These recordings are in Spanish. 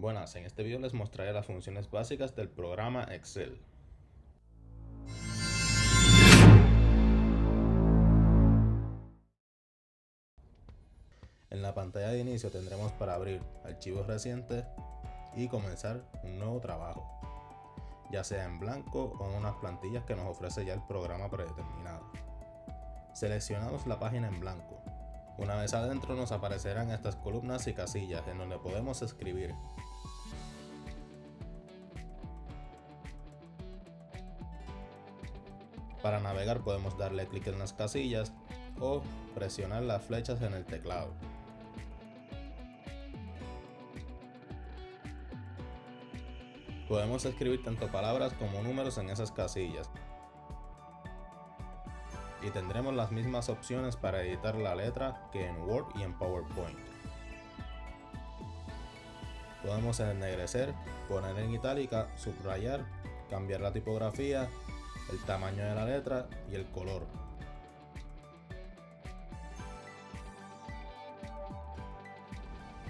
Buenas, en este video les mostraré las funciones básicas del programa Excel. En la pantalla de inicio tendremos para abrir archivos recientes y comenzar un nuevo trabajo, ya sea en blanco o en unas plantillas que nos ofrece ya el programa predeterminado. Seleccionamos la página en blanco. Una vez adentro nos aparecerán estas columnas y casillas en donde podemos escribir Para navegar podemos darle clic en las casillas o presionar las flechas en el teclado. Podemos escribir tanto palabras como números en esas casillas. Y tendremos las mismas opciones para editar la letra que en Word y en PowerPoint. Podemos ennegrecer, poner en itálica, subrayar, cambiar la tipografía el tamaño de la letra y el color.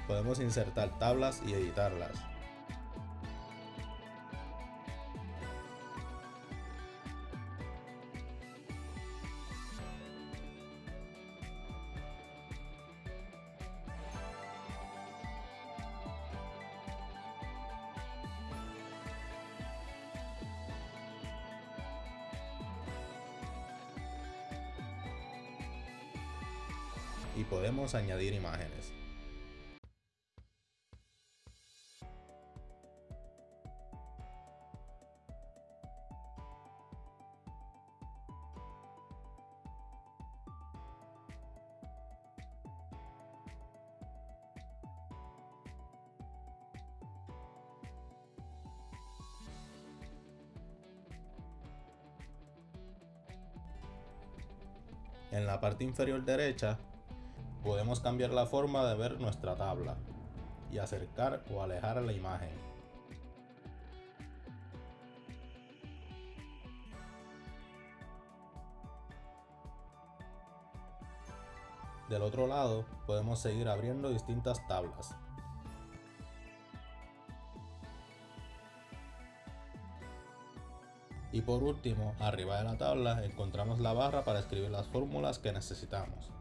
Podemos insertar tablas y editarlas. Y podemos añadir imágenes. En la parte inferior derecha podemos cambiar la forma de ver nuestra tabla y acercar o alejar la imagen. Del otro lado podemos seguir abriendo distintas tablas. Y por último, arriba de la tabla encontramos la barra para escribir las fórmulas que necesitamos.